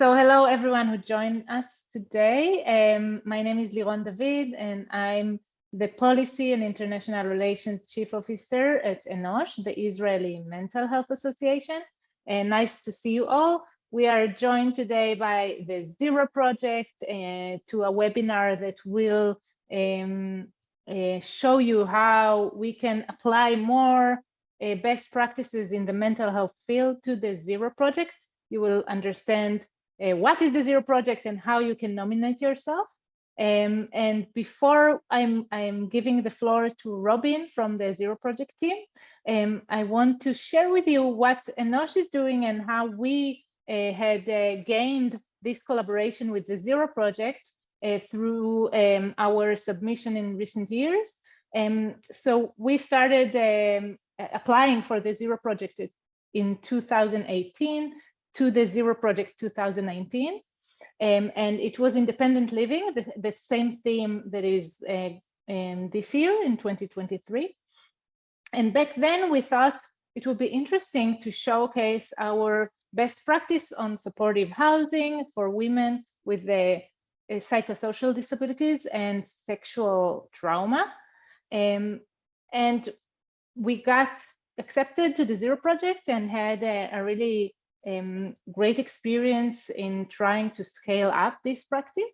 So hello, everyone who joined us today. Um, my name is Liron David, and I'm the Policy and International Relations Chief Officer at ENOSH, the Israeli Mental Health Association. And nice to see you all. We are joined today by the Zero Project uh, to a webinar that will um, uh, show you how we can apply more uh, best practices in the mental health field to the Zero Project. You will understand uh, what is the Zero Project and how you can nominate yourself. Um, and before I'm, I'm giving the floor to Robin from the Zero Project team, um, I want to share with you what Enosh is doing and how we uh, had uh, gained this collaboration with the Zero Project uh, through um, our submission in recent years. Um, so we started um, applying for the Zero Project in 2018 to the Zero Project 2019. Um, and it was independent living, the, the same theme that is uh, um, this year in 2023. And back then we thought it would be interesting to showcase our best practice on supportive housing for women with the uh, psychosocial disabilities and sexual trauma. Um, and we got accepted to the Zero Project and had a, a really um, great experience in trying to scale up this practice.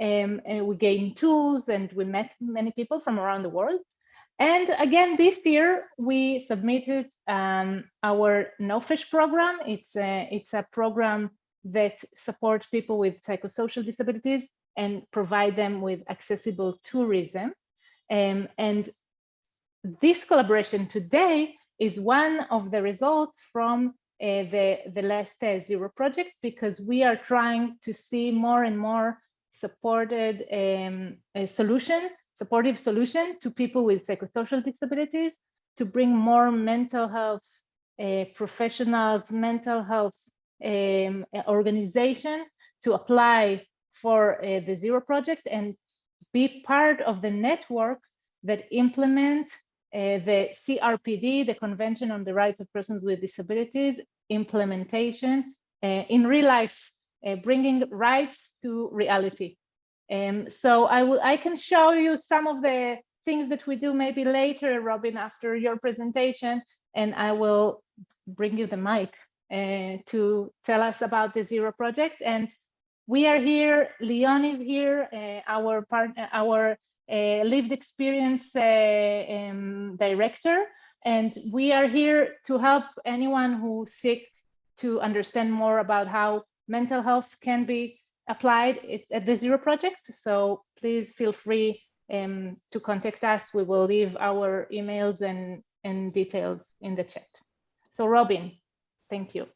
Um, and we gained tools and we met many people from around the world. And again, this year we submitted um, our NOFESH program. It's a, it's a program that supports people with psychosocial disabilities and provide them with accessible tourism. Um, and this collaboration today is one of the results from the, the last uh, zero project because we are trying to see more and more supported um, solution, supportive solution to people with psychosocial disabilities to bring more mental health uh, professionals, mental health um, organization to apply for uh, the Zero Project and be part of the network that implement uh, the CRPD, the Convention on the Rights of Persons with Disabilities, implementation uh, in real life, uh, bringing rights to reality. Um, so I will, I can show you some of the things that we do maybe later, Robin, after your presentation, and I will bring you the mic uh, to tell us about the Zero Project. And we are here, Leon is here, uh, our partner, our uh, lived experience uh, um, director. And we are here to help anyone who seek to understand more about how mental health can be applied at the Zero Project. So please feel free um, to contact us. We will leave our emails and, and details in the chat. So Robin, thank you.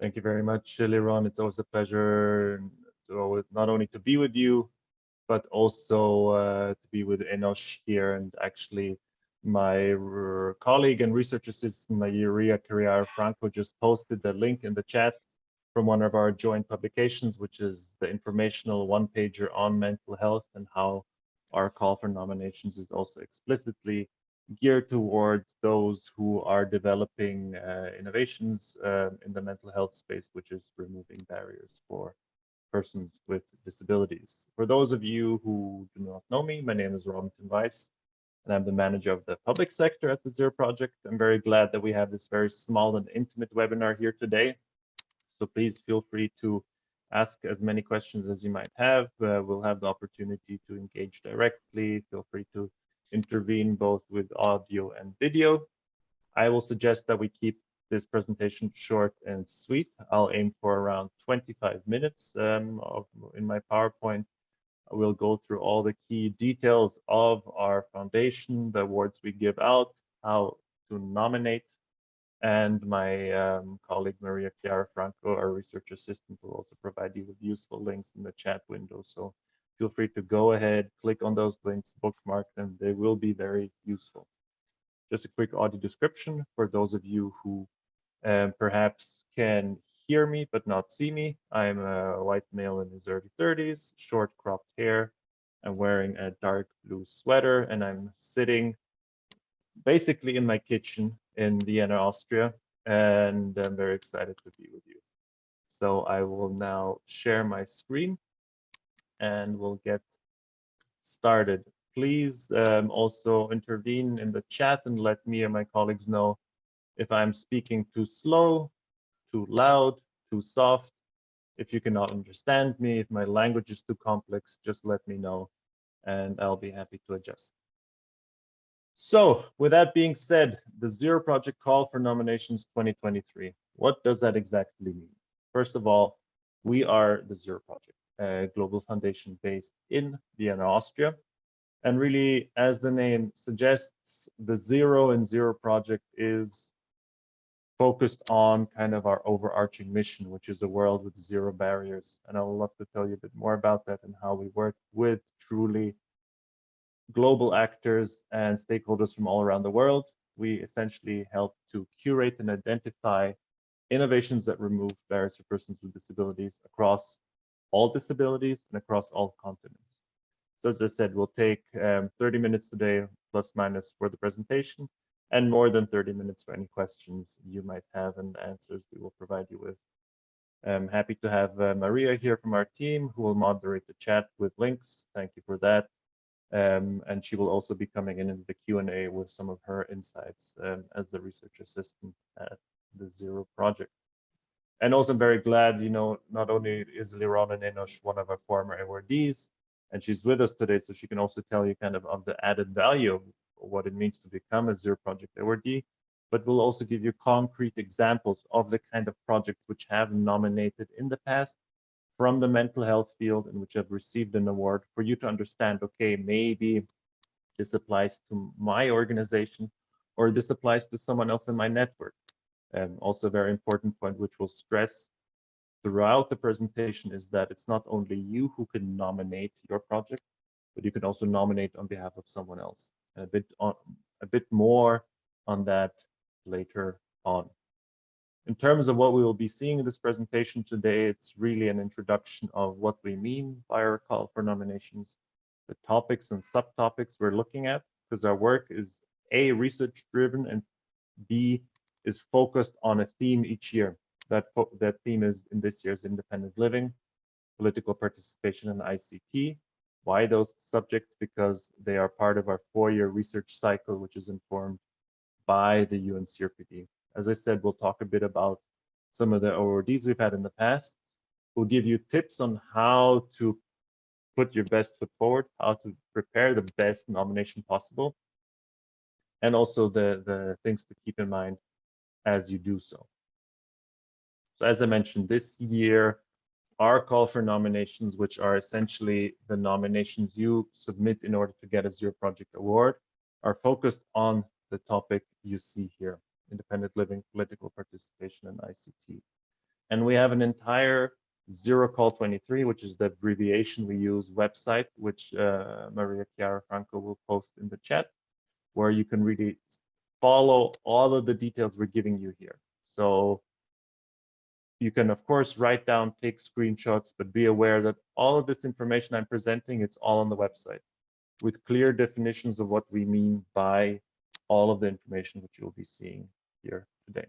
Thank you very much, Liron. It's always a pleasure to, not only to be with you, but also uh, to be with Enosh here. And actually, my colleague and research assistant, Maria Chiara Franco, just posted the link in the chat from one of our joint publications, which is the informational one pager on mental health and how our call for nominations is also explicitly geared towards those who are developing uh, innovations uh, in the mental health space, which is removing barriers for persons with disabilities. For those of you who do not know me, my name is Robin Weiss, and I'm the manager of the public sector at the Zero Project. I'm very glad that we have this very small and intimate webinar here today. So please feel free to ask as many questions as you might have. Uh, we'll have the opportunity to engage directly. Feel free to intervene both with audio and video. I will suggest that we keep this presentation short and sweet. I'll aim for around 25 minutes um, of, in my PowerPoint. I will go through all the key details of our foundation, the awards we give out, how to nominate, and my um, colleague Maria Chiara Franco, our research assistant, will also provide you with useful links in the chat window. So feel free to go ahead, click on those links, bookmark them. They will be very useful. Just a quick audio description for those of you who um, perhaps can hear me but not see me. I'm a white male in his early 30s, short cropped hair. I'm wearing a dark blue sweater and I'm sitting basically in my kitchen in Vienna, Austria. And I'm very excited to be with you. So I will now share my screen and we'll get started. Please um, also intervene in the chat and let me and my colleagues know if I'm speaking too slow, too loud, too soft. If you cannot understand me, if my language is too complex, just let me know and I'll be happy to adjust. So with that being said, the Zero Project call for nominations 2023. What does that exactly mean? First of all, we are the Zero Project, a global foundation based in Vienna, Austria. And really, as the name suggests, the Zero and Zero Project is focused on kind of our overarching mission, which is a world with zero barriers. And I would love to tell you a bit more about that and how we work with truly global actors and stakeholders from all around the world. We essentially help to curate and identify innovations that remove barriers for persons with disabilities across all disabilities and across all continents. So as I said, we'll take um, 30 minutes today, plus minus for the presentation, and more than 30 minutes for any questions you might have and answers we will provide you with. I'm happy to have uh, Maria here from our team who will moderate the chat with links. Thank you for that. Um, and she will also be coming in in the Q&A with some of her insights um, as the research assistant at the Zero project. And also I'm very glad, you know, not only is Liron and Enosh one of our former awardees, and she's with us today, so she can also tell you kind of of the added value what it means to become a Zero Project awardee, but we'll also give you concrete examples of the kind of projects which have nominated in the past from the mental health field and which have received an award for you to understand, okay, maybe this applies to my organization or this applies to someone else in my network. Um, also a very important point, which we'll stress throughout the presentation is that it's not only you who can nominate your project, but you can also nominate on behalf of someone else. A bit on a bit more on that later on. In terms of what we will be seeing in this presentation today, it's really an introduction of what we mean by our call for nominations, the topics and subtopics we're looking at, because our work is A, research driven, and B, is focused on a theme each year. That, that theme is in this year's independent living, political participation, and ICT. Why those subjects? Because they are part of our four-year research cycle, which is informed by the UN CRPD. As I said, we'll talk a bit about some of the awardees we've had in the past. We'll give you tips on how to put your best foot forward, how to prepare the best nomination possible, and also the, the things to keep in mind as you do so. So as I mentioned, this year, our call for nominations, which are essentially the nominations you submit in order to get a Zero Project Award, are focused on the topic you see here independent living, political participation, and ICT. And we have an entire Zero Call 23, which is the abbreviation we use website, which uh, Maria Chiara Franco will post in the chat, where you can really follow all of the details we're giving you here. So you can, of course, write down, take screenshots, but be aware that all of this information I'm presenting, it's all on the website with clear definitions of what we mean by all of the information which you'll be seeing here today.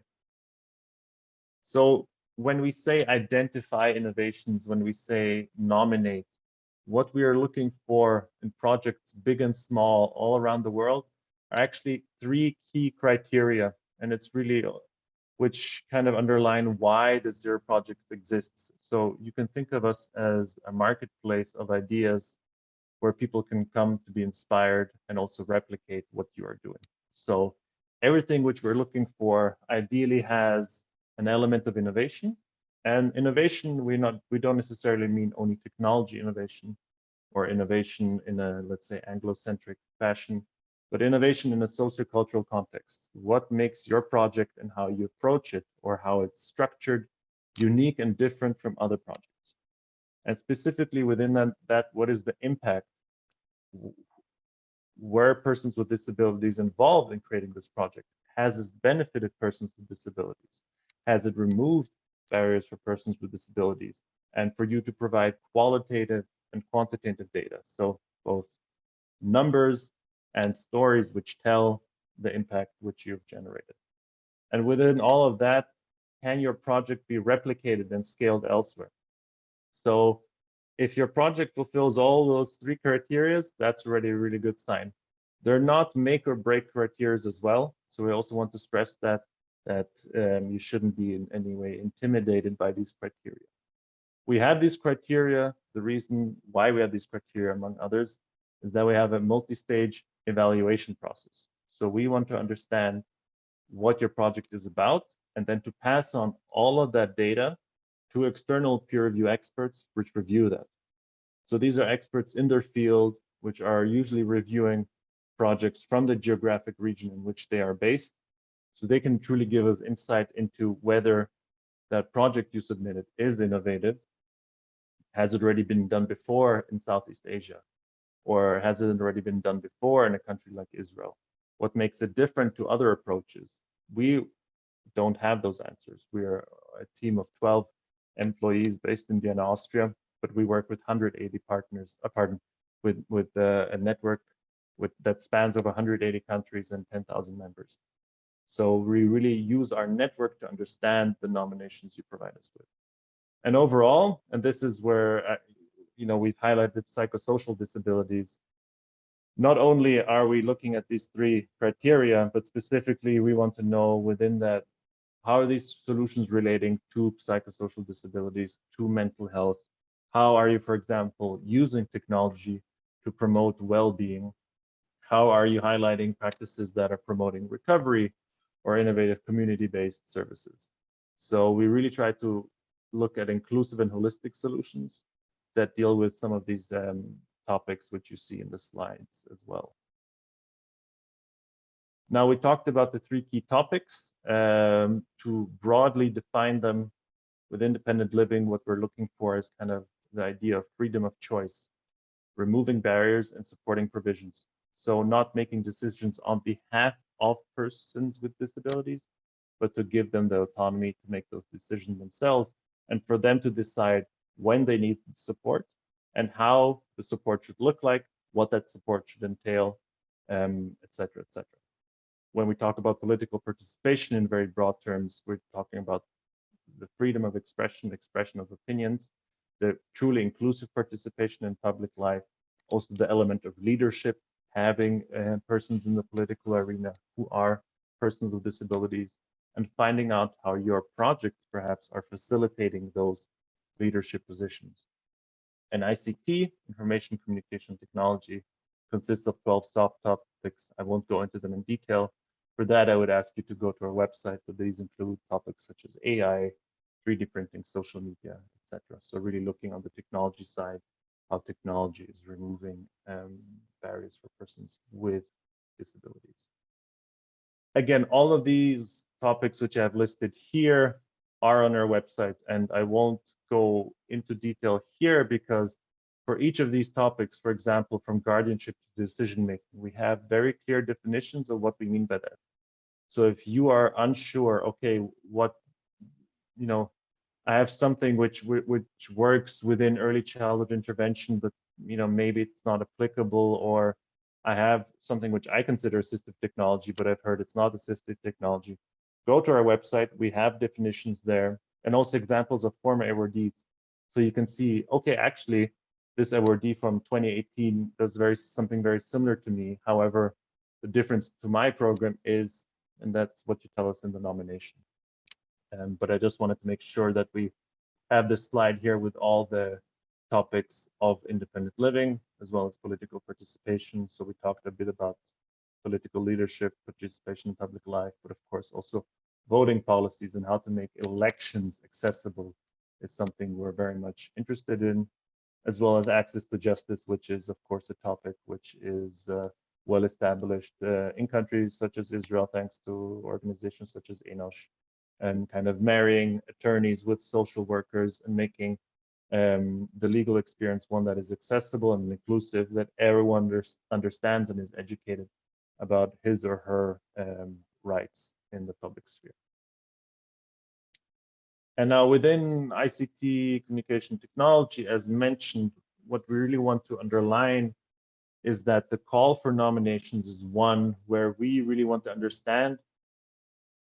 So when we say identify innovations, when we say nominate, what we are looking for in projects big and small all around the world are actually three key criteria. And it's really which kind of underline why the Zero Project exists. So you can think of us as a marketplace of ideas where people can come to be inspired and also replicate what you are doing. So everything which we're looking for ideally has an element of innovation. And innovation, we not we don't necessarily mean only technology innovation or innovation in a let's say Anglo-centric fashion, but innovation in a sociocultural context. What makes your project and how you approach it or how it's structured unique and different from other projects? And specifically within that, that what is the impact were persons with disabilities involved in creating this project? Has this benefited persons with disabilities? Has it removed barriers for persons with disabilities? And for you to provide qualitative and quantitative data. So both numbers and stories which tell the impact which you've generated. And within all of that, can your project be replicated and scaled elsewhere? So if your project fulfills all those three criteria, that's already a really good sign. They're not make or break criteria as well. So we also want to stress that that um, you shouldn't be in any way intimidated by these criteria. We have these criteria. The reason why we have these criteria, among others, is that we have a multi-stage evaluation process. So we want to understand what your project is about and then to pass on all of that data to external peer review experts which review that. So these are experts in their field, which are usually reviewing projects from the geographic region in which they are based. So they can truly give us insight into whether that project you submitted is innovative. Has it already been done before in Southeast Asia? Or has it already been done before in a country like Israel? What makes it different to other approaches? We don't have those answers. We are a team of 12 employees based in Vienna, Austria, but we work with 180 partners, uh, pardon, with, with uh, a network with that spans over 180 countries and 10,000 members. So we really use our network to understand the nominations you provide us with. And overall, and this is where, uh, you know, we've highlighted psychosocial disabilities. Not only are we looking at these three criteria, but specifically we want to know within that, how are these solutions relating to psychosocial disabilities, to mental health? How are you, for example, using technology to promote well-being how are you highlighting practices that are promoting recovery or innovative community-based services? So we really try to look at inclusive and holistic solutions that deal with some of these um, topics which you see in the slides as well. Now we talked about the three key topics um, to broadly define them with independent living. What we're looking for is kind of the idea of freedom of choice, removing barriers and supporting provisions. So not making decisions on behalf of persons with disabilities, but to give them the autonomy to make those decisions themselves and for them to decide when they need support and how the support should look like, what that support should entail, um, et cetera, et cetera. When we talk about political participation in very broad terms, we're talking about the freedom of expression, expression of opinions, the truly inclusive participation in public life, also the element of leadership having uh, persons in the political arena who are persons with disabilities and finding out how your projects perhaps are facilitating those leadership positions. And ICT, information communication technology, consists of 12 soft topics. I won't go into them in detail. For that, I would ask you to go to our website, but these include topics such as AI, 3D printing, social media, etc. So really looking on the technology side how technology is removing um, barriers for persons with disabilities. Again, all of these topics which I have listed here are on our website, and I won't go into detail here because for each of these topics, for example, from guardianship to decision making, we have very clear definitions of what we mean by that. So if you are unsure, okay, what, you know, I have something which which works within early childhood intervention, but you know maybe it's not applicable, or I have something which I consider assistive technology, but I've heard it's not assistive technology. Go to our website. We have definitions there, and also examples of former awardees, so you can see. Okay, actually, this awardee from 2018 does very something very similar to me. However, the difference to my program is, and that's what you tell us in the nomination. Um, but I just wanted to make sure that we have this slide here with all the topics of independent living as well as political participation. So we talked a bit about political leadership, participation in public life, but of course also voting policies and how to make elections accessible is something we're very much interested in, as well as access to justice, which is of course a topic which is uh, well established uh, in countries such as Israel, thanks to organizations such as ENOSH and kind of marrying attorneys with social workers and making um, the legal experience one that is accessible and inclusive, that everyone under, understands and is educated about his or her um, rights in the public sphere. And now within ICT communication technology, as mentioned, what we really want to underline is that the call for nominations is one where we really want to understand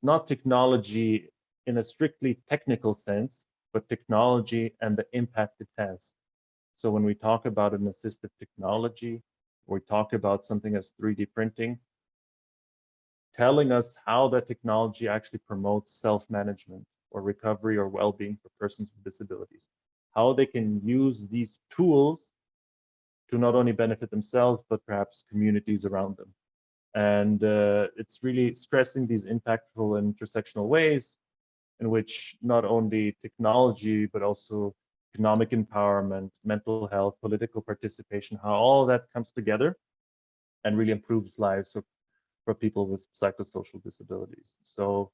not technology in a strictly technical sense, but technology and the impact it has. So when we talk about an assistive technology, we talk about something as 3D printing, telling us how that technology actually promotes self-management or recovery or well-being for persons with disabilities, how they can use these tools to not only benefit themselves, but perhaps communities around them. And uh, it's really stressing these impactful and intersectional ways in which not only technology, but also economic empowerment, mental health, political participation, how all that comes together and really improves lives for, for people with psychosocial disabilities. So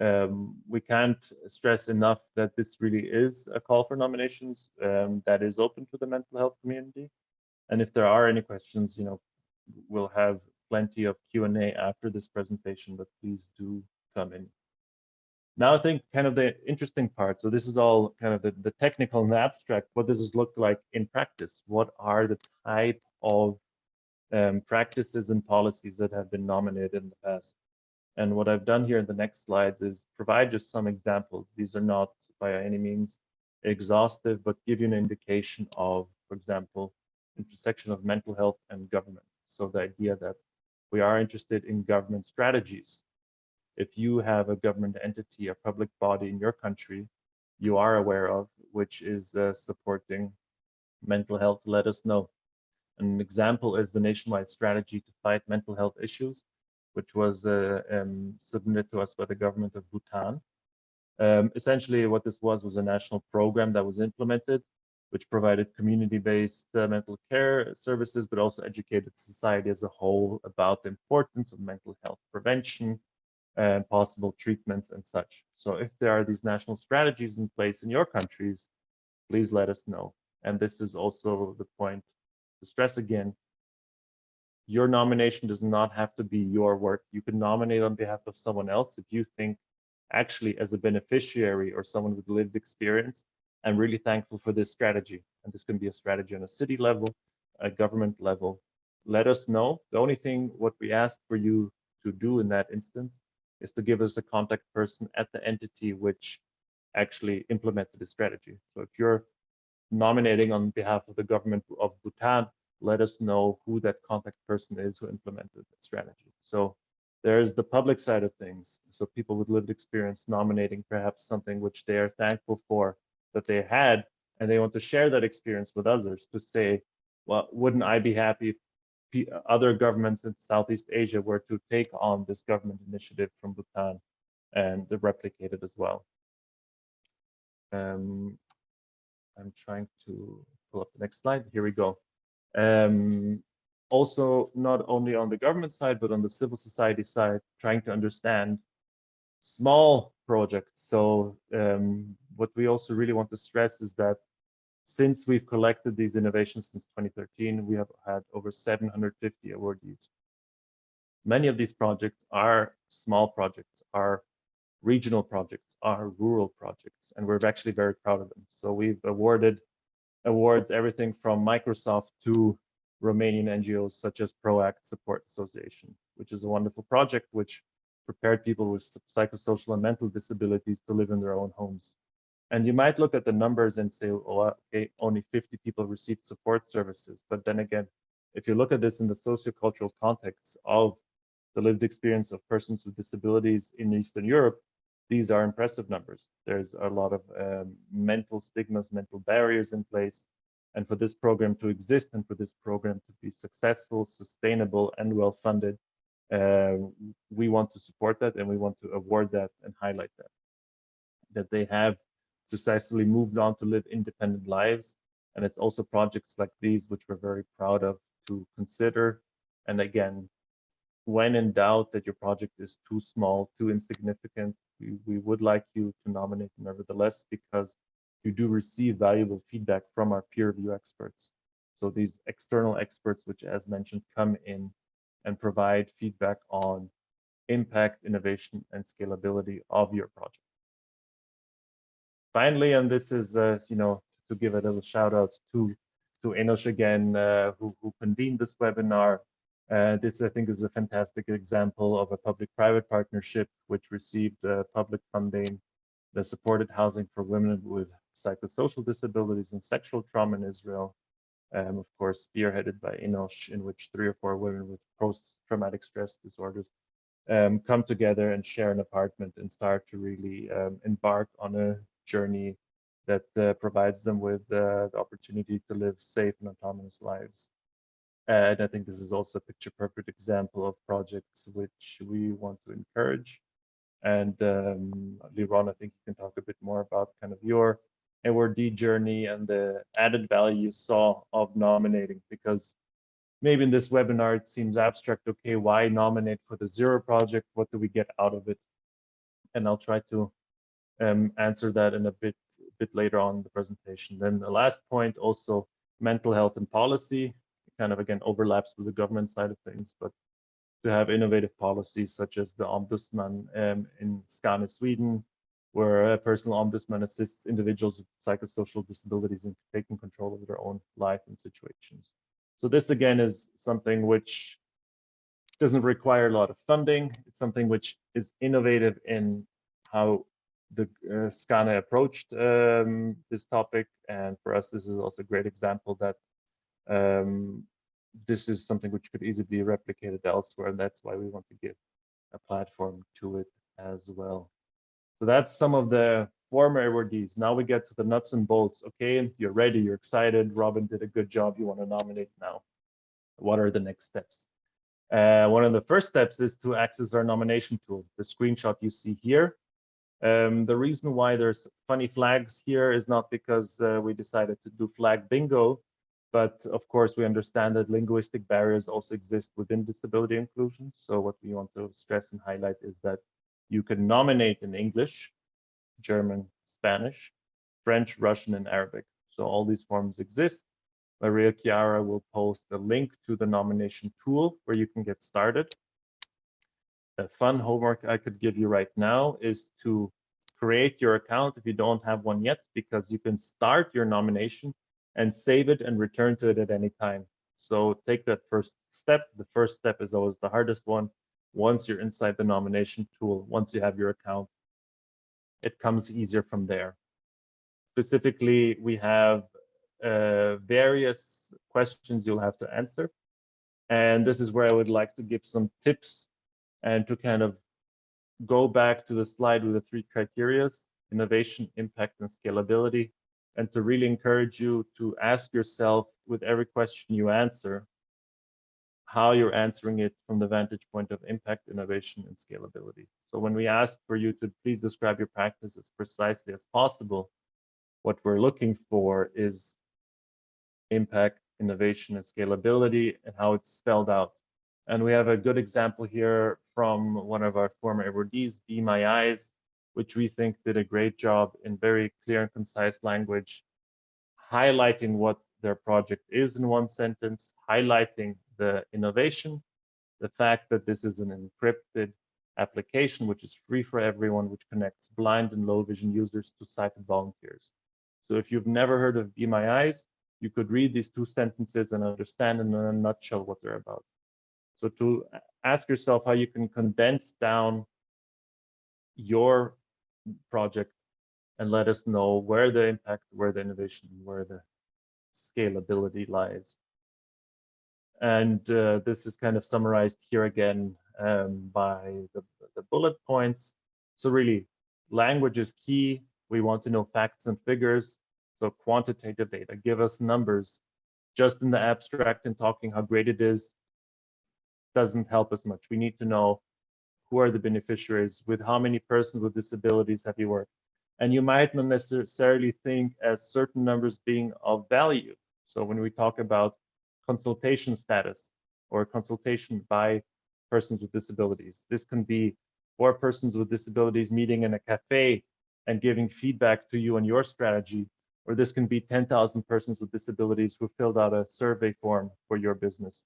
um, we can't stress enough that this really is a call for nominations um, that is open to the mental health community. And if there are any questions, you know, we'll have plenty of Q&A after this presentation, but please do come in. Now I think kind of the interesting part, so this is all kind of the, the technical and the abstract, what does this look like in practice? What are the type of um, practices and policies that have been nominated in the past? And what I've done here in the next slides is provide just some examples. These are not by any means exhaustive, but give you an indication of, for example, intersection of mental health and government. So the idea that we are interested in government strategies. If you have a government entity, a public body in your country you are aware of, which is uh, supporting mental health, let us know. An example is the nationwide strategy to fight mental health issues, which was uh, um, submitted to us by the government of Bhutan. Um, essentially, what this was was a national program that was implemented which provided community-based uh, mental care services, but also educated society as a whole about the importance of mental health prevention and possible treatments and such. So if there are these national strategies in place in your countries, please let us know. And this is also the point to stress again, your nomination does not have to be your work. You can nominate on behalf of someone else if you think actually as a beneficiary or someone with lived experience, I'm really thankful for this strategy. And this can be a strategy on a city level, a government level. Let us know. The only thing what we ask for you to do in that instance is to give us a contact person at the entity which actually implemented the strategy. So if you're nominating on behalf of the government of Bhutan, let us know who that contact person is who implemented the strategy. So there's the public side of things. So people with lived experience nominating perhaps something which they are thankful for that they had and they want to share that experience with others to say well wouldn't i be happy if other governments in southeast asia were to take on this government initiative from bhutan and replicate it as well um, i'm trying to pull up the next slide. Here we go. Um, also not only on the government side but on the civil society side trying to understand small projects. So um, what we also really want to stress is that since we've collected these innovations since 2013, we have had over 750 awardees. Many of these projects are small projects, are regional projects, are rural projects, and we're actually very proud of them. So we've awarded awards everything from Microsoft to Romanian NGOs such as ProAct Support Association, which is a wonderful project which prepared people with psychosocial and mental disabilities to live in their own homes. And you might look at the numbers and say, oh, okay, only 50 people received support services. But then again, if you look at this in the sociocultural context of the lived experience of persons with disabilities in Eastern Europe, these are impressive numbers. There's a lot of um, mental stigmas, mental barriers in place. And for this program to exist and for this program to be successful, sustainable, and well funded, uh, we want to support that and we want to award that and highlight that. That they have successfully moved on to live independent lives. And it's also projects like these, which we're very proud of to consider. And again, when in doubt that your project is too small, too insignificant, we, we would like you to nominate nevertheless, because you do receive valuable feedback from our peer review experts. So these external experts, which as mentioned, come in and provide feedback on impact, innovation, and scalability of your project finally, and this is, uh, you know, to give a little shout out to to Enosh again, uh, who, who convened this webinar. Uh, this, I think, is a fantastic example of a public-private partnership which received uh, public funding the supported housing for women with psychosocial disabilities and sexual trauma in Israel, um, of course, spearheaded by Enosh, in which three or four women with post-traumatic stress disorders um, come together and share an apartment and start to really um, embark on a journey that uh, provides them with uh, the opportunity to live safe and autonomous lives. And I think this is also a picture perfect example of projects which we want to encourage. And um, Liron, I think you can talk a bit more about kind of your awardee journey and the added value you saw of nominating because maybe in this webinar it seems abstract okay why nominate for the zero project? What do we get out of it? And i'll try to um, answer that in a bit bit later on the presentation. Then the last point also mental health and policy kind of again overlaps with the government side of things but to have innovative policies such as the ombudsman um, in Skane, Sweden, where a personal ombudsman assists individuals with psychosocial disabilities in taking control of their own life and situations. So this again is something which doesn't require a lot of funding. It's something which is innovative in how the uh, Skane approached um, this topic. And for us, this is also a great example that um, this is something which could easily be replicated elsewhere. And that's why we want to give a platform to it as well. So that's some of the former awardees. Now we get to the nuts and bolts. Okay, you're ready, you're excited. Robin did a good job. You want to nominate now. What are the next steps? Uh, one of the first steps is to access our nomination tool, the screenshot you see here. Um, the reason why there's funny flags here is not because uh, we decided to do flag bingo, but of course we understand that linguistic barriers also exist within disability inclusion. So what we want to stress and highlight is that you can nominate in English, German, Spanish, French, Russian, and Arabic. So all these forms exist. Maria Chiara will post a link to the nomination tool where you can get started. A fun homework I could give you right now is to create your account if you don't have one yet, because you can start your nomination and save it and return to it at any time. So take that first step. The first step is always the hardest one once you're inside the nomination tool, once you have your account, it comes easier from there. Specifically, we have uh, various questions you'll have to answer. And this is where I would like to give some tips and to kind of go back to the slide with the three criterias, innovation, impact, and scalability, and to really encourage you to ask yourself with every question you answer, how you're answering it from the vantage point of impact, innovation, and scalability. So when we ask for you to please describe your practice as precisely as possible, what we're looking for is impact, innovation, and scalability, and how it's spelled out. And we have a good example here from one of our former awardees, Be My Eyes, which we think did a great job in very clear and concise language, highlighting what their project is in one sentence, highlighting the innovation, the fact that this is an encrypted application, which is free for everyone, which connects blind and low vision users to sighted volunteers. So if you've never heard of Be My Eyes, you could read these two sentences and understand in a nutshell what they're about. So to ask yourself how you can condense down your project and let us know where the impact, where the innovation, where the scalability lies. And uh, this is kind of summarized here again um, by the, the bullet points. So really, language is key. We want to know facts and figures. So quantitative data, give us numbers. Just in the abstract and talking how great it is doesn't help us much. We need to know who are the beneficiaries, with how many persons with disabilities have you worked. And you might not necessarily think as certain numbers being of value. So when we talk about consultation status or consultation by persons with disabilities, this can be four persons with disabilities meeting in a cafe and giving feedback to you on your strategy, or this can be 10,000 persons with disabilities who filled out a survey form for your business.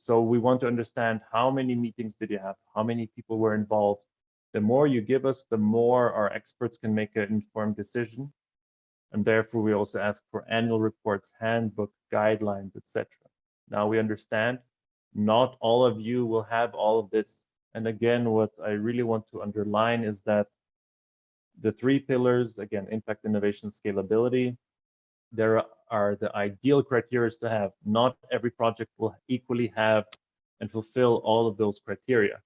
So we want to understand how many meetings did you have? How many people were involved? The more you give us, the more our experts can make an informed decision. And therefore, we also ask for annual reports, handbook, guidelines, etc. Now we understand not all of you will have all of this. And again, what I really want to underline is that the three pillars, again, impact, innovation, scalability, there are the ideal criteria to have. Not every project will equally have and fulfill all of those criteria,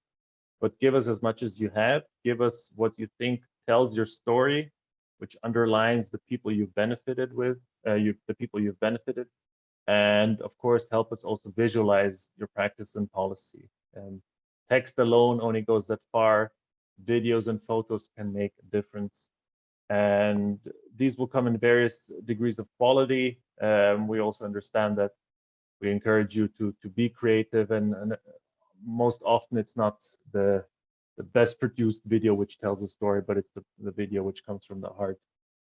but give us as much as you have. Give us what you think tells your story, which underlines the people you've benefited with, uh, you, the people you've benefited, and of course, help us also visualize your practice and policy. And text alone only goes that far. Videos and photos can make a difference and these will come in various degrees of quality. Um, we also understand that we encourage you to to be creative, and, and most often it's not the the best produced video which tells a story, but it's the, the video which comes from the heart,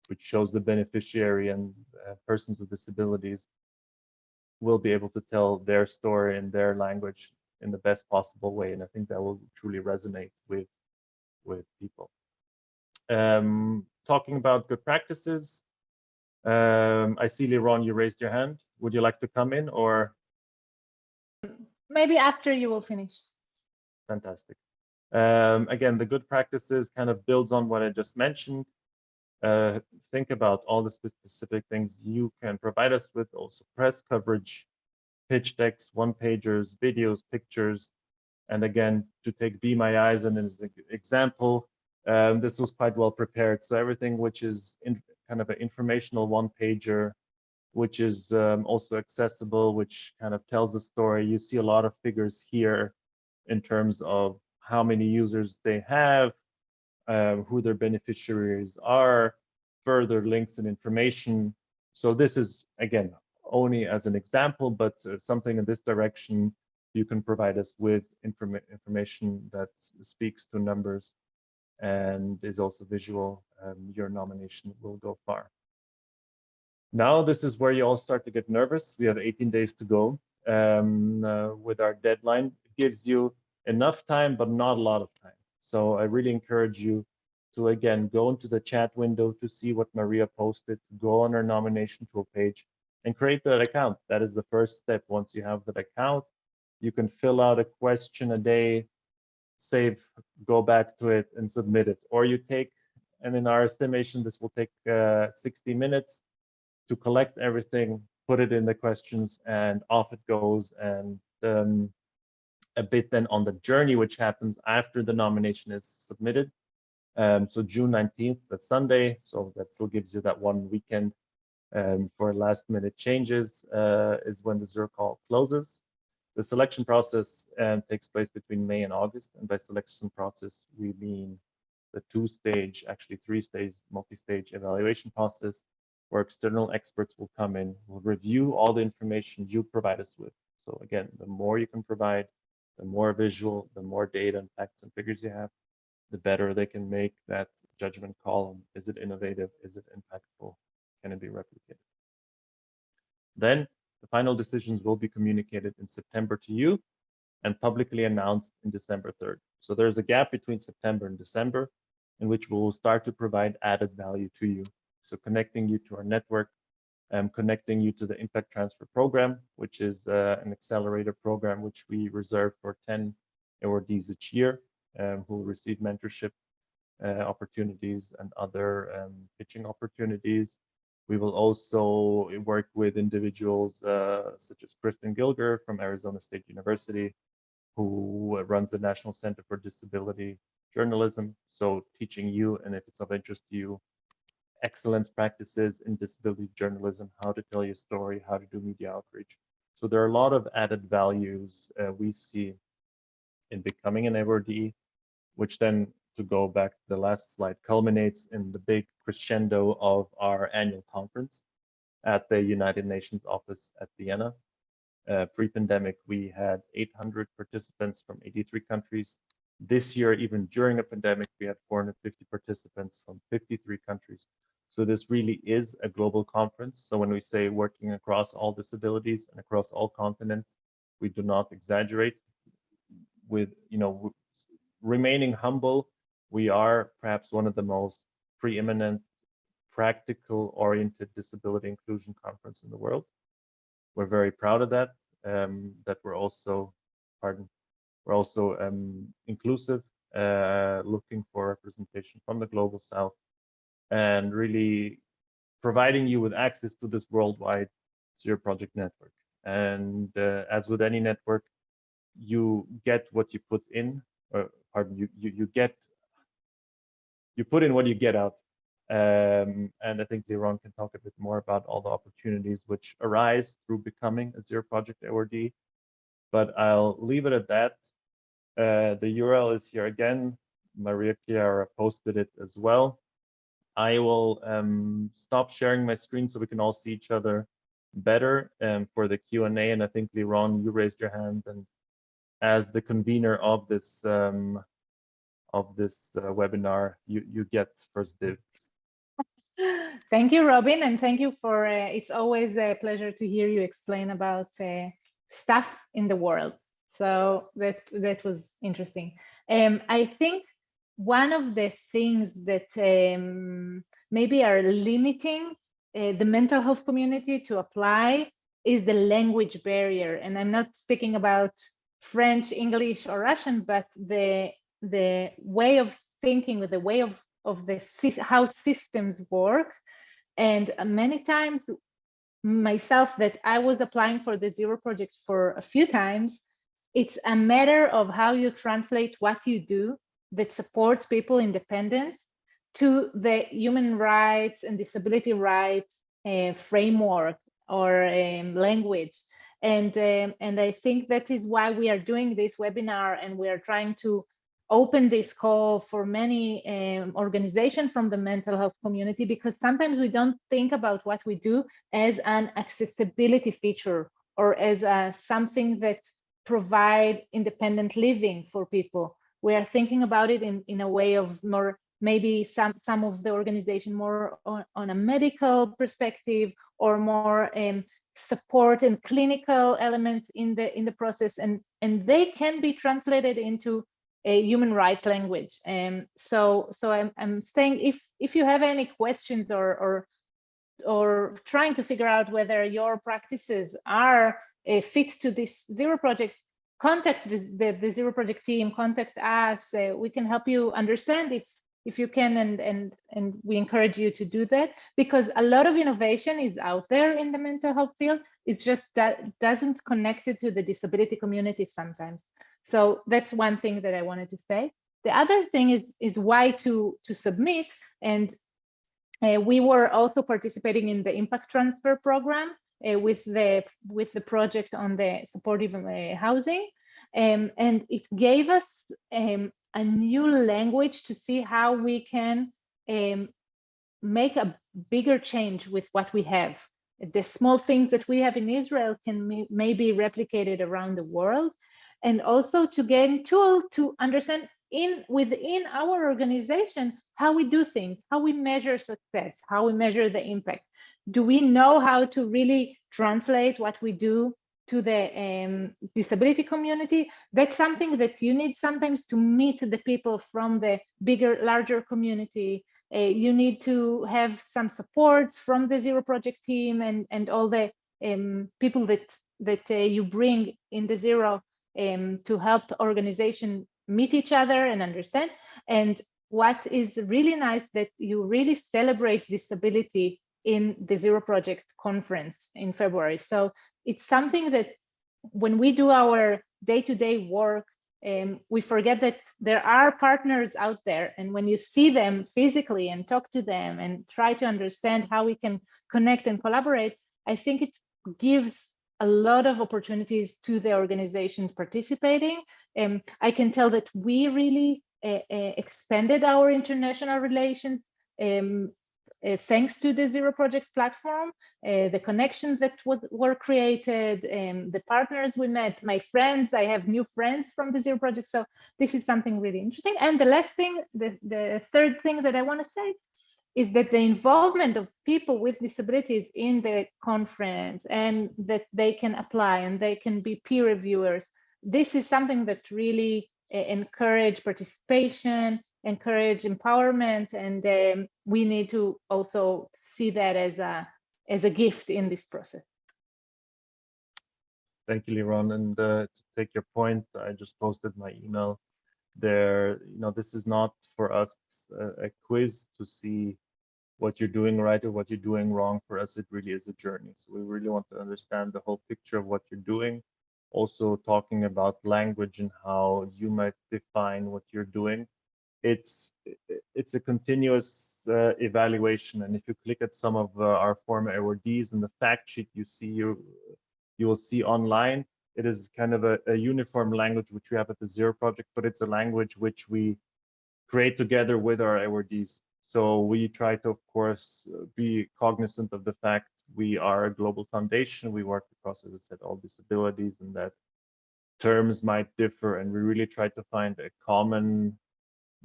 which shows the beneficiary and uh, persons with disabilities will be able to tell their story in their language in the best possible way. And I think that will truly resonate with with people. Um, talking about good practices. Um, I see, Liron, you raised your hand. Would you like to come in or? Maybe after you will finish. Fantastic. Um, again, the good practices kind of builds on what I just mentioned. Uh, think about all the specific things you can provide us with, also press coverage, pitch decks, one pagers, videos, pictures. And again, to take Be My Eyes and as an example, um, this was quite well prepared. So everything which is in kind of an informational one pager, which is um, also accessible, which kind of tells the story. You see a lot of figures here in terms of how many users they have, um, who their beneficiaries are, further links and information. So this is, again, only as an example, but uh, something in this direction, you can provide us with inform information that speaks to numbers and is also visual, um, your nomination will go far. Now, this is where you all start to get nervous. We have 18 days to go um, uh, with our deadline. It gives you enough time, but not a lot of time. So I really encourage you to, again, go into the chat window to see what Maria posted, go on her nomination tool page and create that account. That is the first step. Once you have that account, you can fill out a question a day save, go back to it and submit it. Or you take, and in our estimation, this will take uh, 60 minutes to collect everything, put it in the questions and off it goes. And um, a bit then on the journey, which happens after the nomination is submitted. Um, so June 19th, that's Sunday. So that still gives you that one weekend um, for last minute changes uh, is when the zero call closes. The selection process um, takes place between May and August, and by selection process, we mean the two-stage, actually three-stage, multi-stage evaluation process, where external experts will come in, will review all the information you provide us with. So again, the more you can provide, the more visual, the more data and facts and figures you have, the better they can make that judgment call is it innovative, is it impactful, can it be replicated. Then the final decisions will be communicated in September to you and publicly announced in December 3rd. So there's a gap between September and December in which we will start to provide added value to you. So connecting you to our network, um, connecting you to the Impact Transfer Program, which is uh, an accelerator program which we reserve for 10 awardees each year um, who will receive mentorship uh, opportunities and other um, pitching opportunities. We will also work with individuals uh, such as Kristen Gilger from Arizona State University, who runs the National Center for Disability Journalism. So teaching you, and if it's of interest to you, excellence practices in disability journalism, how to tell your story, how to do media outreach. So there are a lot of added values uh, we see in becoming an awardee, which then to go back to the last slide, culminates in the big crescendo of our annual conference at the United Nations office at Vienna. Uh, Pre-pandemic, we had 800 participants from 83 countries. This year, even during a pandemic, we had 450 participants from 53 countries. So this really is a global conference. So when we say working across all disabilities and across all continents, we do not exaggerate with, you know, remaining humble we are perhaps one of the most preeminent practical oriented disability inclusion conference in the world. We're very proud of that, um, that we're also, pardon, we're also um, inclusive, uh, looking for representation from the global south and really providing you with access to this worldwide Zero Project network. And uh, as with any network, you get what you put in, or pardon, you, you, you get, you put in what you get out. Um, and I think Liron can talk a bit more about all the opportunities which arise through becoming a Zero Project awardee. But I'll leave it at that. Uh, the URL is here again. Maria Chiara posted it as well. I will um, stop sharing my screen so we can all see each other better um, for the Q&A. And I think, Liron, you raised your hand and as the convener of this um, of this uh, webinar, you, you get first dibs. Thank you, Robin, and thank you for, uh, it's always a pleasure to hear you explain about uh, stuff in the world. So that, that was interesting. Um, I think one of the things that um, maybe are limiting uh, the mental health community to apply is the language barrier. And I'm not speaking about French, English, or Russian, but the the way of thinking, with the way of of the how systems work. And many times, myself, that I was applying for the Zero Project for a few times, it's a matter of how you translate what you do that supports people independence to the human rights and disability rights uh, framework or um, language. And, um, and I think that is why we are doing this webinar and we are trying to open this call for many um, organizations from the mental health community because sometimes we don't think about what we do as an accessibility feature or as a, something that provide independent living for people. We are thinking about it in, in a way of more maybe some some of the organization more on, on a medical perspective or more um, support and clinical elements in the in the process and and they can be translated into a human rights language. And um, so so I'm, I'm saying if if you have any questions or or or trying to figure out whether your practices are a fit to this zero project contact the, the, the zero project team contact us uh, we can help you understand if if you can and and and we encourage you to do that because a lot of innovation is out there in the mental health field it's just that doesn't connect it to the disability community sometimes. So that's one thing that i wanted to say. The other thing is is why to to submit and uh, we were also participating in the impact transfer program uh, with the with the project on the supportive uh, housing. Um, and it gave us um, a new language to see how we can um, make a bigger change with what we have. The small things that we have in Israel can may, be replicated around the world and also to gain tool to understand in within our organization how we do things, how we measure success, how we measure the impact. Do we know how to really translate what we do to the um, disability community, that's something that you need sometimes to meet the people from the bigger, larger community. Uh, you need to have some supports from the Zero Project team and, and all the um, people that, that uh, you bring in the Zero um, to help organization meet each other and understand. And what is really nice that you really celebrate disability in the Zero Project conference in February. So it's something that when we do our day-to-day -day work, um, we forget that there are partners out there. And when you see them physically and talk to them and try to understand how we can connect and collaborate, I think it gives a lot of opportunities to the organizations participating. Um, I can tell that we really uh, uh, expanded our international relations um, uh, thanks to the Zero Project platform, uh, the connections that were created, and the partners we met, my friends, I have new friends from the Zero Project. So this is something really interesting. And the last thing, the, the third thing that I want to say is that the involvement of people with disabilities in the conference and that they can apply and they can be peer reviewers. This is something that really uh, encourage participation encourage empowerment and um, we need to also see that as a as a gift in this process. Thank you, Liron. And uh, to take your point, I just posted my email there. You know, this is not for us a, a quiz to see what you're doing right or what you're doing wrong. For us, it really is a journey. So we really want to understand the whole picture of what you're doing. Also talking about language and how you might define what you're doing. It's it's a continuous uh, evaluation. And if you click at some of uh, our former awardees in the fact sheet, you see you you will see online. It is kind of a, a uniform language which we have at the Zero project, but it's a language which we create together with our awardees. So we try to, of course, be cognizant of the fact we are a global foundation. We work across, as I said, all disabilities and that terms might differ. And we really try to find a common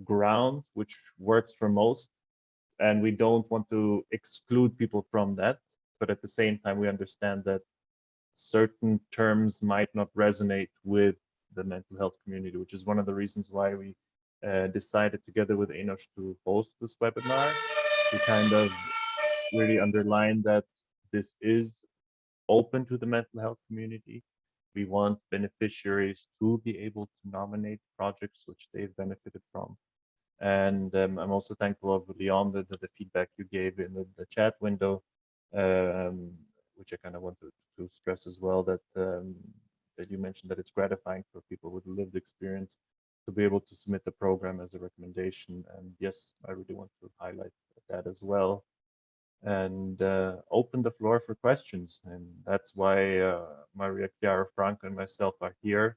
ground which works for most. And we don't want to exclude people from that. But at the same time, we understand that certain terms might not resonate with the mental health community, which is one of the reasons why we uh, decided together with Enosh to host this webinar to kind of really underline that this is open to the mental health community. We want beneficiaries to be able to nominate projects which they've benefited from. And um, I'm also thankful of Leon the, the, feedback you gave in the, the chat window, um, which I kind of want to, to stress as well that um, that you mentioned that it's gratifying for people with lived experience to be able to submit the program as a recommendation. And yes, I really want to highlight that as well and uh, open the floor for questions. And that's why uh, Maria Chiara Franco and myself are here.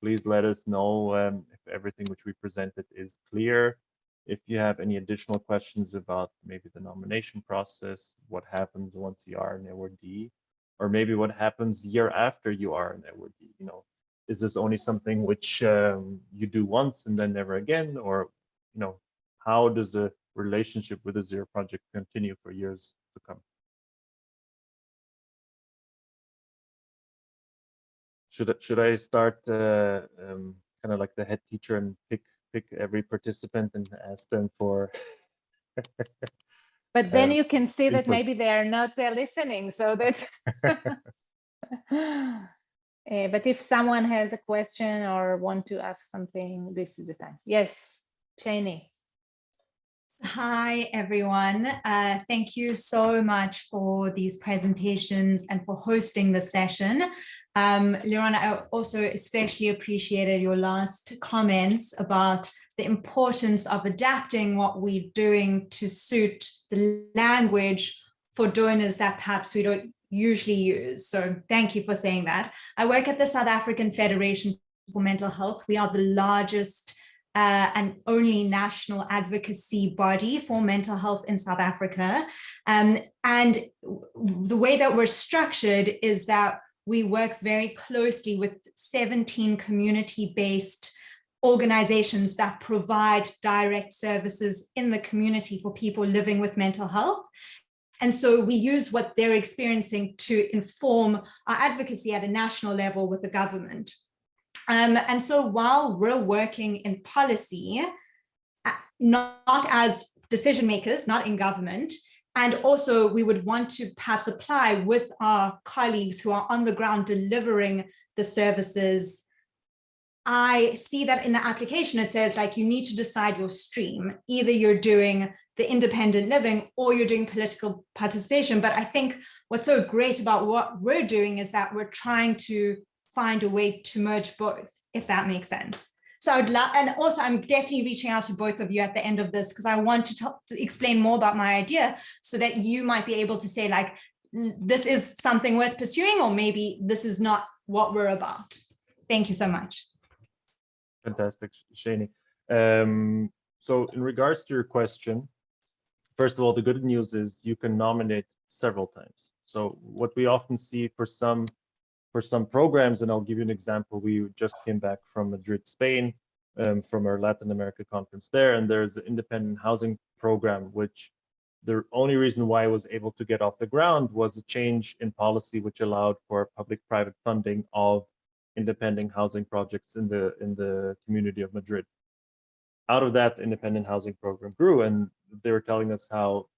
Please let us know um, if everything which we presented is clear. If you have any additional questions about maybe the nomination process, what happens once you are an awardee, or maybe what happens year after you are an awardee, you know, is this only something which um, you do once and then never again or you know how does the relationship with the zero project continue for years to come should I, should I start uh, um, kind of like the head teacher and pick pick every participant and ask them for but then uh, you can see that maybe they are not uh, listening so that Uh, but if someone has a question or want to ask something, this is the time. Yes, Shani. Hi, everyone. Uh, thank you so much for these presentations and for hosting the session. Um, I also especially appreciated your last comments about the importance of adapting what we're doing to suit the language for donors that perhaps we don't usually use. So thank you for saying that. I work at the South African Federation for Mental Health. We are the largest uh, and only national advocacy body for mental health in South Africa. Um, and the way that we're structured is that we work very closely with 17 community-based organizations that provide direct services in the community for people living with mental health. And so we use what they're experiencing to inform our advocacy at a national level with the government. Um, and so while we're working in policy, uh, not as decision makers, not in government, and also we would want to perhaps apply with our colleagues who are on the ground delivering the services I see that in the application, it says like you need to decide your stream. Either you're doing the independent living or you're doing political participation. But I think what's so great about what we're doing is that we're trying to find a way to merge both, if that makes sense. So I'd love, and also I'm definitely reaching out to both of you at the end of this because I want to, to explain more about my idea so that you might be able to say like, this is something worth pursuing, or maybe this is not what we're about. Thank you so much. Fantastic, Shani. Um, so in regards to your question, first of all, the good news is you can nominate several times. So what we often see for some for some programs, and I'll give you an example. We just came back from Madrid, Spain, um, from our Latin America conference there, and there's an independent housing program, which the only reason why I was able to get off the ground was a change in policy, which allowed for public-private funding of independent housing projects in the in the community of Madrid. Out of that, the independent housing program grew, and they were telling us how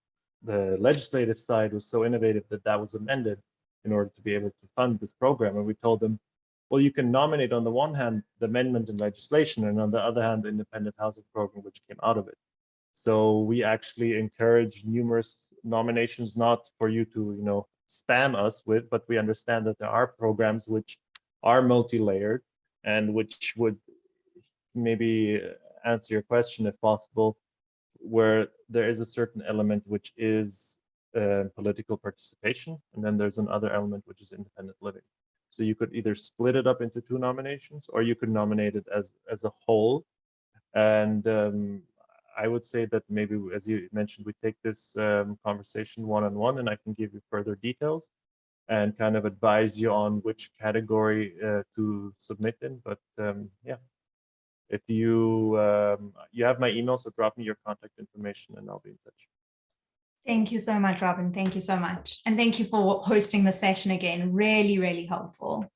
the legislative side was so innovative that that was amended in order to be able to fund this program. And we told them, well, you can nominate on the one hand the amendment in legislation, and on the other hand, the independent housing program, which came out of it. So we actually encourage numerous nominations, not for you to, you know, spam us with, but we understand that there are programs which are multi-layered and which would maybe answer your question if possible, where there is a certain element which is uh, political participation, and then there's another element which is independent living. So you could either split it up into two nominations, or you could nominate it as as a whole. And um, I would say that maybe, as you mentioned, we take this um, conversation one on one, and I can give you further details and kind of advise you on which category uh, to submit in. But um, yeah, if you um, you have my email, so drop me your contact information, and I'll be in touch. Thank you so much, Robin. Thank you so much. And thank you for hosting the session again. Really, really helpful.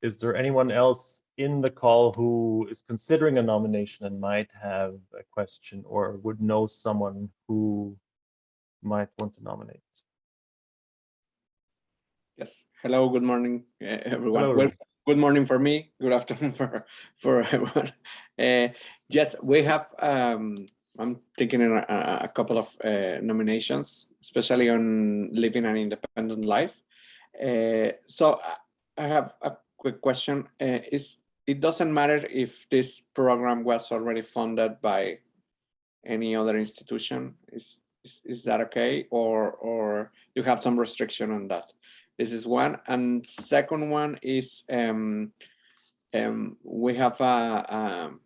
Is there anyone else in the call who is considering a nomination and might have a question or would know someone who might want to nominate? Yes. Hello. Good morning, everyone. Hello, well, Ron. Good morning for me. Good afternoon for for everyone. Uh, yes, we have. Um, I'm taking a, a- couple of uh, nominations, especially on living an independent life. Uh, so I- I have a quick question. Uh, is it doesn't matter if this program was already funded by any other institution? Is is, is that okay, or or you have some restriction on that? This is one. And second one is um, um, we have a, um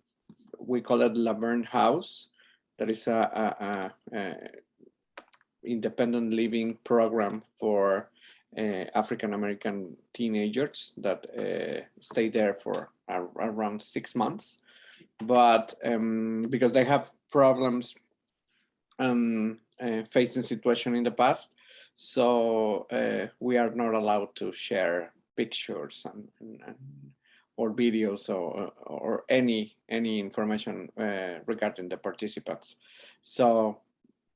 we call it Laverne House. That is a, a, a, a independent living program for uh, African American teenagers that uh, stay there for ar around six months. But um, because they have problems um, uh, facing situation in the past, so uh, we are not allowed to share pictures and, and, and or videos or, or any any information uh, regarding the participants. So,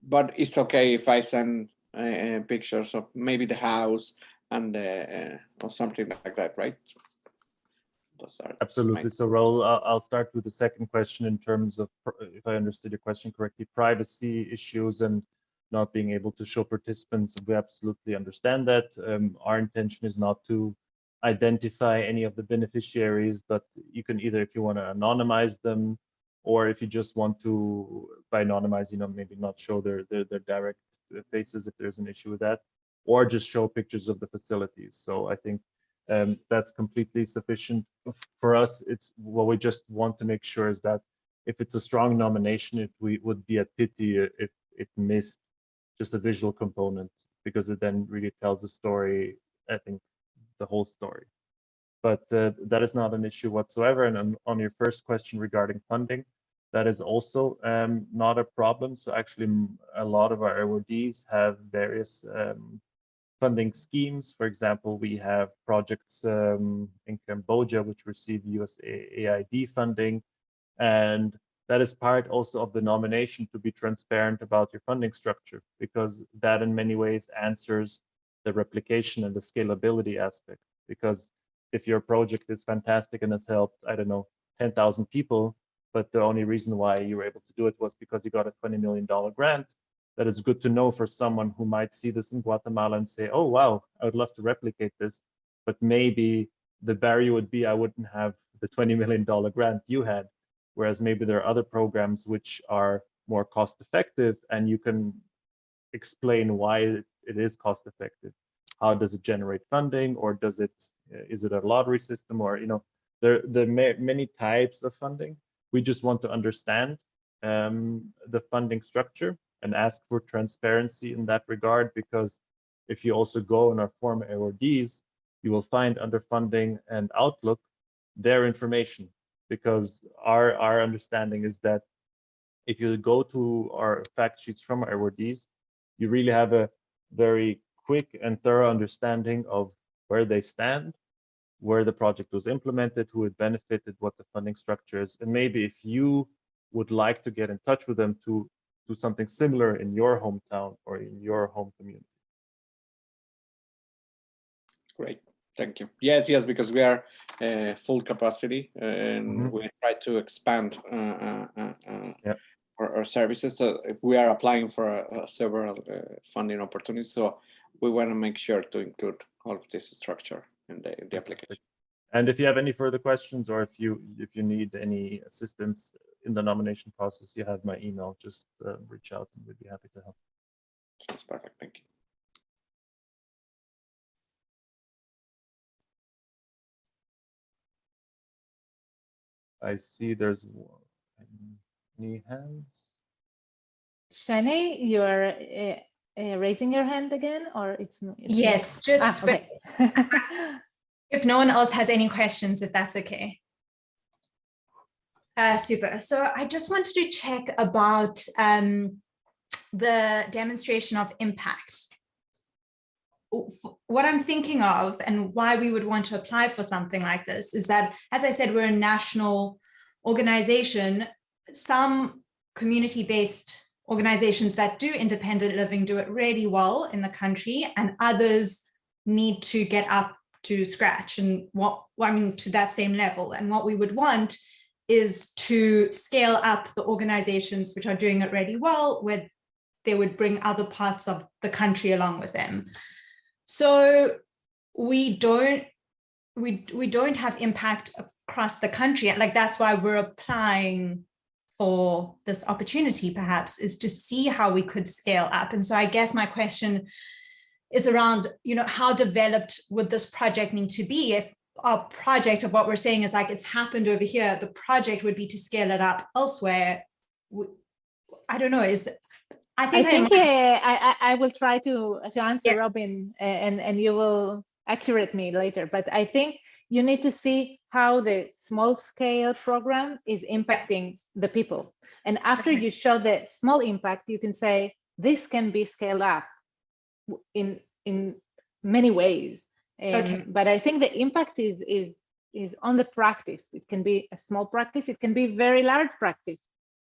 but it's okay if I send uh, pictures of maybe the house and uh, or something like that, right? Absolutely. So Raul, I'll, I'll start with the second question in terms of, if I understood your question correctly, privacy issues and not being able to show participants. We absolutely understand that. Um, our intention is not to identify any of the beneficiaries, but you can either, if you want to anonymize them, or if you just want to, by anonymize, you know, maybe not show their, their, their direct faces if there's an issue with that, or just show pictures of the facilities. So I think um, that's completely sufficient for us. It's what we just want to make sure is that if it's a strong nomination, it we would be a pity if it missed just a visual component because it then really tells the story. I think the whole story. But uh, that is not an issue whatsoever. And on, on your first question regarding funding, that is also um, not a problem. So actually, a lot of our awardees have various um, funding schemes. For example, we have projects um, in Cambodia which receive USAID funding, and that is part also of the nomination to be transparent about your funding structure, because that in many ways answers the replication and the scalability aspect. Because if your project is fantastic and has helped, I don't know, 10,000 people, but the only reason why you were able to do it was because you got a $20 million grant, that is good to know for someone who might see this in Guatemala and say, oh, wow, I would love to replicate this. But maybe the barrier would be I wouldn't have the $20 million grant you had. Whereas maybe there are other programs which are more cost effective and you can explain why it is cost effective. How does it generate funding or does it, is it a lottery system or, you know, there, there are many types of funding. We just want to understand um, the funding structure and ask for transparency in that regard because if you also go in our former awardees, you will find under funding and outlook their information because our our understanding is that if you go to our fact sheets from our awardees, you really have a very quick and thorough understanding of where they stand, where the project was implemented, who it benefited, what the funding structure is, and maybe if you would like to get in touch with them to do something similar in your hometown or in your home community. Great. Thank you. Yes, yes, because we are uh, full capacity and Mhm. we try to expand uh, uh, uh, uh, Yep. our, our services. So we are applying for uh, several uh, funding opportunities. So we want to make sure to include all of this structure in the, in the application. And if you have any further questions or if you if you need any assistance in the nomination process, you have my email. Just uh, reach out and we'd be happy to help. That's perfect. Thank you. I see there's one- any hands. Shani, you are uh, uh, raising your hand again, or it's m- it's? Yes, Ah, just okay. if no one else has any questions, if that's okay. Uh, super. So I just wanted to check about um, the demonstration of impact. What I'm thinking of and why we would want to apply for something like this is that, as I said, we're a national organization. Some community-based organizations that do independent living do it really well in the country and others need to get up to scratch. And what I mean to that same level. And what we would want is to scale up the organizations which are doing it really well where they would bring other parts of the country along with them so we don't we we don't have impact across the country like that's why we're applying for this opportunity perhaps is to see how we could scale up and so i guess my question is around, you know, how developed would this project need to be if our project of what we're saying is like it's happened over here, the project would be to scale it up elsewhere. I don't know, is, I think I think uh, I, I I will try to to answer Yes. Robin uh, and and you will accurate me later. But I think you need to see how the small scale program is impacting the people. And after Okay. you show the small impact, you can say this can be scaled up in in many ways. Um, Okay. But I think the impact is is is on the practice. It can be a small practice. It can be very large practice.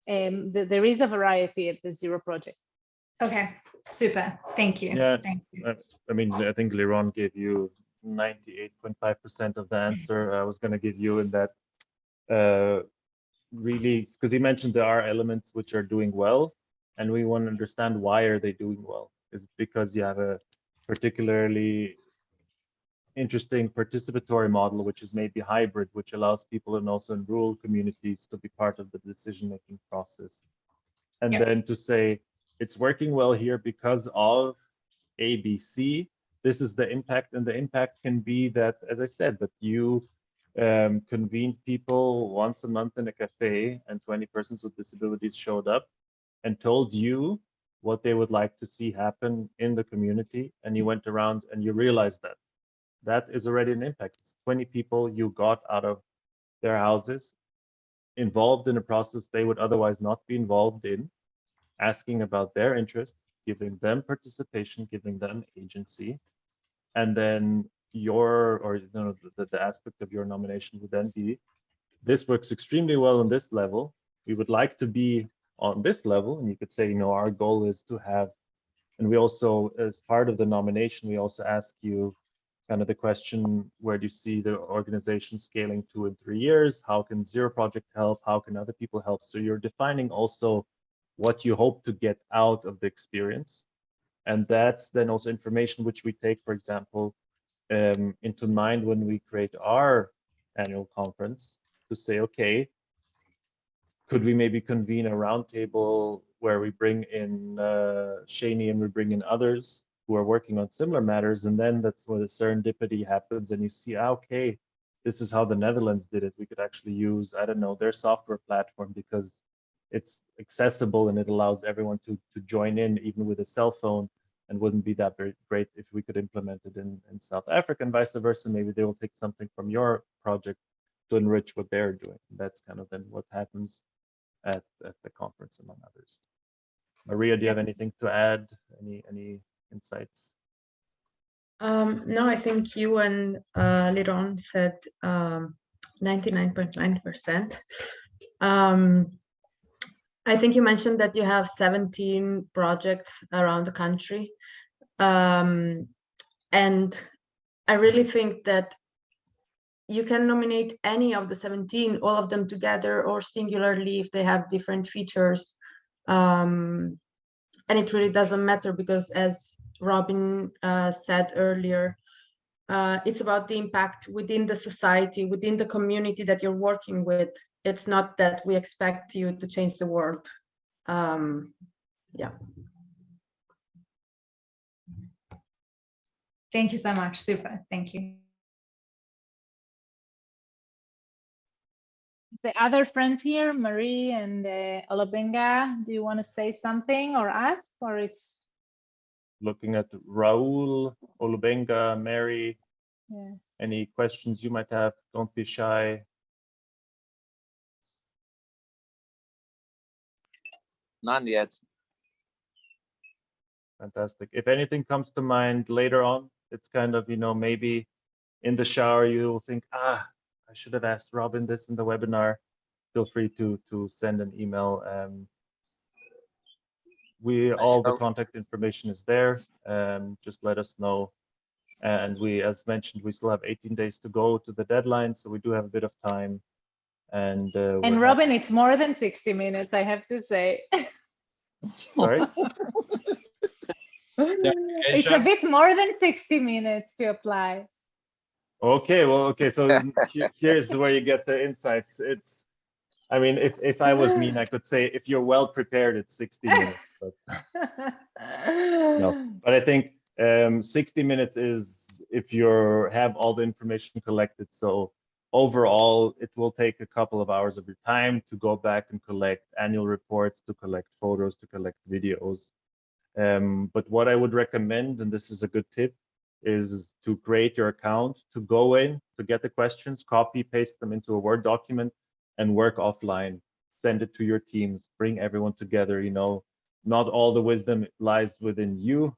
Um, th- there is a variety at the Zero Project. okay, super, thank you. Yeah, Thank you. I mean, I think Liron gave you 98.5% of the answer I was going to give you in that uh, really, because he mentioned there are elements which are doing well, and we want to understand why are they doing well? Is it because you have a particularly interesting participatory model, which is maybe hybrid, which allows people and also in rural communities to be part of the decision-making process. And Yeah. then to say it's working well here because of ABC, this is the impact, and the impact can be that, as I said, that you um, convened people once a month in a cafe and 20 persons with disabilities showed up and told you what they would like to see happen in the community. And you went around and you realized that. That is already an impact. It's 20 people you got out of their houses involved in a process they would otherwise not be involved in, asking about their interest, giving them participation, giving them agency. And then your, or you know, the, the aspect of your nomination would then be, this works extremely well on this level. We would like to be on this level. And you could say, you know, our goal is to have, and we also, as part of the nomination, we also ask you kind of the question, where do you see the organization scaling two and three years? How can Zero Project help? How can other people help? So you're defining also what you hope to get out of the experience. And that's then also information which we take, for example, um, into mind when we create our annual conference to say, okay, could we maybe convene a roundtable where we bring in uh, Shani and we bring in others who are working on similar matters, and then that's where the serendipity happens, and you see, ah, okay, this is how the Netherlands did it. We could actually use, I don't know, their software platform because it's accessible and it allows everyone to to join in, even with a cell phone, and wouldn't be that very great if we could implement it in, in South Africa and vice versa. Maybe they will take something from your project to enrich what they're doing. That's kind of then what happens at, at the conference, among others. Maria, do you have anything to add? Any any insights? Um, no, I think you and uh, Liron said um, 99.9%. Um, I think you mentioned that you have 17 projects around the country. Um, and I really think that you can nominate any of the 17, all of them together or singularly if they have different features. Um, and it really doesn't matter because as Robin uh, said earlier, uh, it's about the impact within the society, within the community that you're working with. It's not that we expect you to change the world. Um, yeah. Thank you so much. Super. Thank you. The other friends here, Marie and uh, Olubenga, do you want to say something or ask, or it's Looking at Raul, Olubenga, Mary, yeah. any questions you might have, don't be shy. None yet. Fantastic. If anything comes to mind later on, it's kind of, you know, maybe in the shower, you'll think, ah, I should have asked Robin this in the webinar. Feel free to to send an email. Um, we all the contact information is there. Um, just let us know. And we, as mentioned, we still have 18 days to go to the deadline, so we do have a bit of time. And uh, And we're Robin, it's more than 60 minutes, I have to say. Sorry? It's a bit more than 60 minutes to apply. Okay, well, okay, so here's where you get the insights. It's, I mean, if if I was mean, I could say if you're well prepared, it's 60 minutes. But, but I think um, 60 minutes is if you have all the information collected. So overall, it will take a couple of hours of your time to go back and collect annual reports, to collect photos, to collect videos. Um, but what I would recommend, and this is a good tip, is to create your account, to go in, to get the questions, copy, paste them into a Word document and work offline. Send it to your teams, bring everyone together. You know, not all the wisdom lies within you,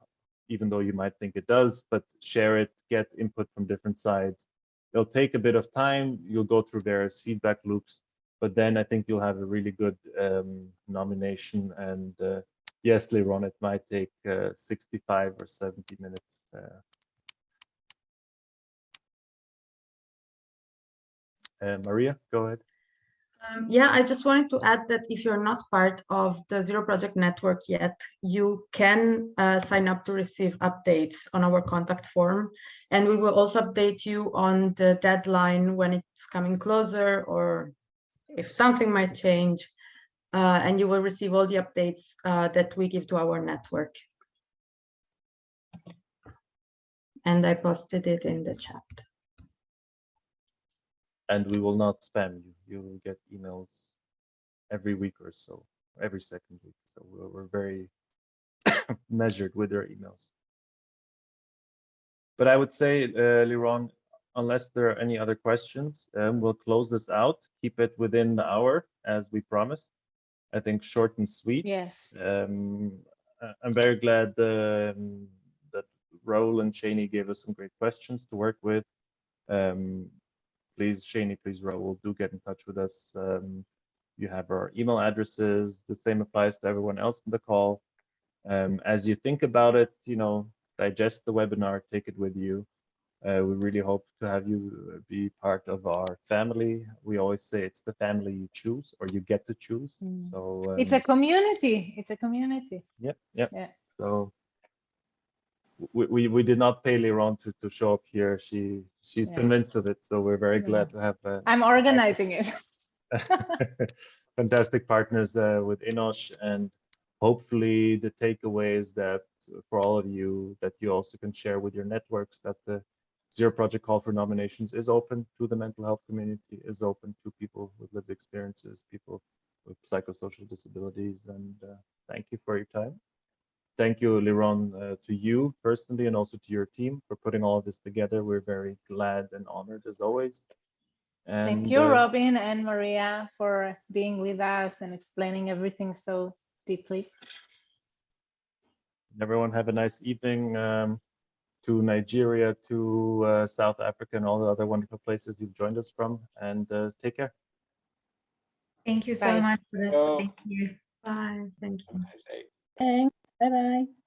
even though you might think it does, but share it, get input from different sides. It'll take a bit of time. You'll go through various feedback loops, but then I think you'll have a really good um, nomination. And uh, yes, Liron, it might take uh, 65 or 70 minutes. Uh, Uh, Maria, go ahead. Um, yeah, I just wanted to add that if you're not part of the Zero Project Network yet, you can uh, sign up to receive updates on our contact form. And we will also update you on the deadline when it's coming closer or if something might change. Uh, and you will receive all the updates uh, that we give to our network. And I posted it in the chat. And we will not spam you. You will get emails every week or so, every second week. So we're, we're very measured with our emails. But I would say, uh, Liron, unless there are any other questions, um, we'll close this out. Keep it within the hour as we promised. I think short and sweet. Yes. Um, I'm very glad um, that Raul and Shani gave us some great questions to work with. Um, please, Shani, please, Raul, do get in touch with us. Um, you have our email addresses. The same applies to everyone else in the call. Um, as you think about it, you know, digest the webinar, take it with you. Uh, we really hope to have you uh, be part of our family. We always say it's the family you choose or you get to choose. Mm. So It's um, a community. It's a community. Yep, yep. Yeah. So we, we, we did not pay Liron to, to show up here. She she's Yeah. convinced of it. So we're very glad to have uh, I'm organizing it. fantastic partners uh, with Enosh, and hopefully the takeaways that for all of you that you also can share with your networks that the Zero Project Call for Nominations is open to the mental health community, is open to people with lived experiences, people with psychosocial disabilities. And uh, thank you for your time. Thank you, Liron, uh, to you personally and also to your team for putting all of this together. We're very glad and honored as always. And, Thank you, uh, Robin and Maria, for being with us and explaining everything so deeply. everyone have a nice evening um, to Nigeria, to uh, South Africa, and all the other wonderful places you've joined us from. And uh, take care. Thank you so Bye. much for this. Thank you. Bye, thank you. I say- Thanks. Bye bye.